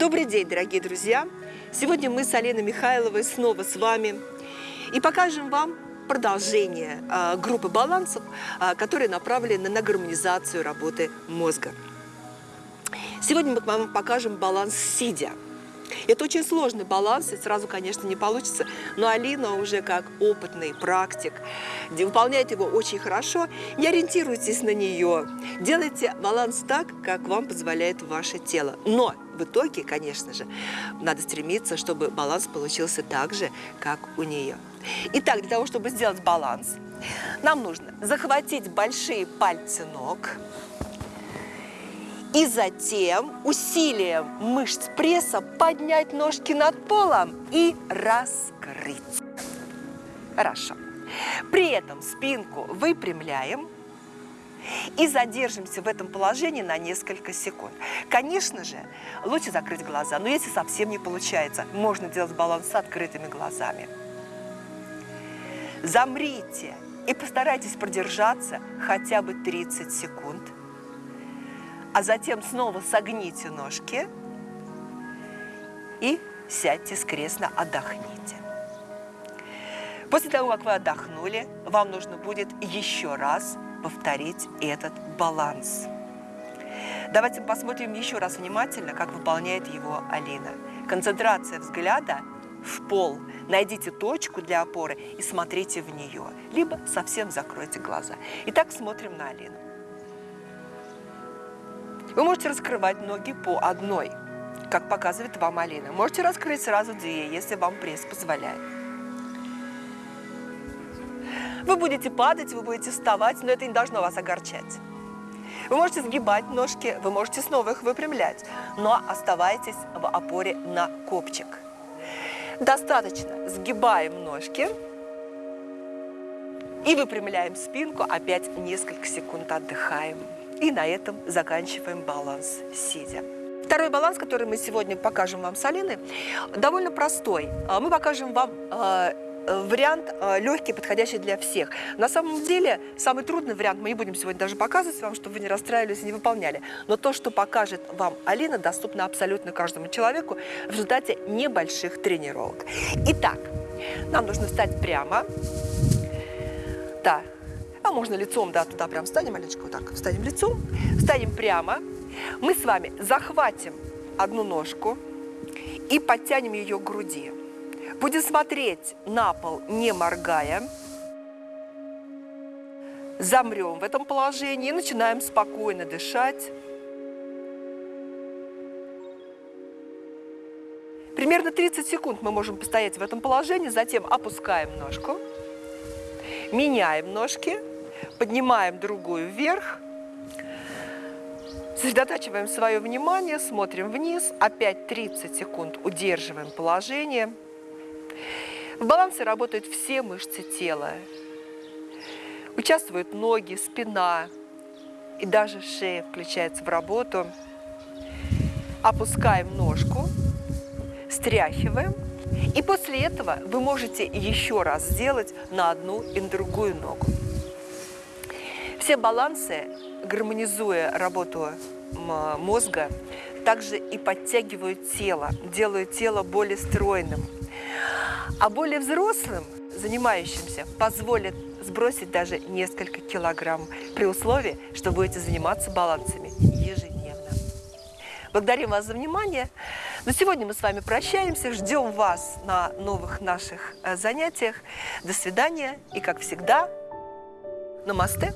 Добрый день, дорогие друзья! Сегодня мы с Аленой Михайловой снова с вами и покажем вам продолжение э, группы балансов, э, которые направлены на гармонизацию работы мозга. Сегодня мы вам покажем баланс сидя. Это очень сложный баланс, и сразу, конечно, не получится, но Алина уже как опытный практик выполняет его очень хорошо. Не ориентируйтесь на нее, делайте баланс так, как вам позволяет ваше тело. Но в итоге, конечно же, надо стремиться, чтобы баланс получился так же, как у нее. Итак, для того, чтобы сделать баланс, нам нужно захватить большие пальцы ног, и затем усилием мышц пресса поднять ножки над полом и раскрыть. Хорошо. При этом спинку выпрямляем и задержимся в этом положении на несколько секунд. Конечно же, лучше закрыть глаза, но если совсем не получается, можно делать баланс с открытыми глазами. Замрите и постарайтесь продержаться хотя бы 30 секунд – а затем снова согните ножки и сядьте скрестно, отдохните. После того, как вы отдохнули, вам нужно будет еще раз повторить этот баланс. Давайте посмотрим еще раз внимательно, как выполняет его Алина. Концентрация взгляда в пол. Найдите точку для опоры и смотрите в нее. Либо совсем закройте глаза. Итак, смотрим на Алину. Вы можете раскрывать ноги по одной, как показывает вам Алина. Можете раскрыть сразу две, если вам пресс позволяет. Вы будете падать, вы будете вставать, но это не должно вас огорчать. Вы можете сгибать ножки, вы можете снова их выпрямлять, но оставайтесь в опоре на копчик. Достаточно. Сгибаем ножки и выпрямляем спинку, опять несколько секунд отдыхаем. И на этом заканчиваем баланс сидя. Второй баланс, который мы сегодня покажем вам с Алиной, довольно простой. А, мы покажем вам а, вариант а, легкий, подходящий для всех. На самом деле, самый трудный вариант мы не будем сегодня даже показывать вам, чтобы вы не расстраивались и не выполняли. Но то, что покажет вам Алина, доступно абсолютно каждому человеку в результате небольших тренировок. Итак, нам нужно встать прямо. Да, а можно лицом, да, туда прям встанем, маленечко вот так, встанем лицом, встанем прямо. Мы с вами захватим одну ножку и подтянем ее к груди. Будем смотреть на пол, не моргая. Замрем в этом положении и начинаем спокойно дышать. Примерно 30 секунд мы можем постоять в этом положении, затем опускаем ножку, меняем ножки поднимаем другую вверх, сосредотачиваем свое внимание, смотрим вниз, опять 30 секунд удерживаем положение. В балансе работают все мышцы тела. Участвуют ноги, спина и даже шея включается в работу. Опускаем ножку, стряхиваем. И после этого вы можете еще раз сделать на одну и на другую ногу. Все балансы, гармонизуя работу мозга, также и подтягивают тело, делают тело более стройным. А более взрослым, занимающимся, позволят сбросить даже несколько килограмм при условии, что будете заниматься балансами ежедневно. Благодарим вас за внимание. На сегодня мы с вами прощаемся, ждем вас на новых наших э, занятиях. До свидания и, как всегда, намасте!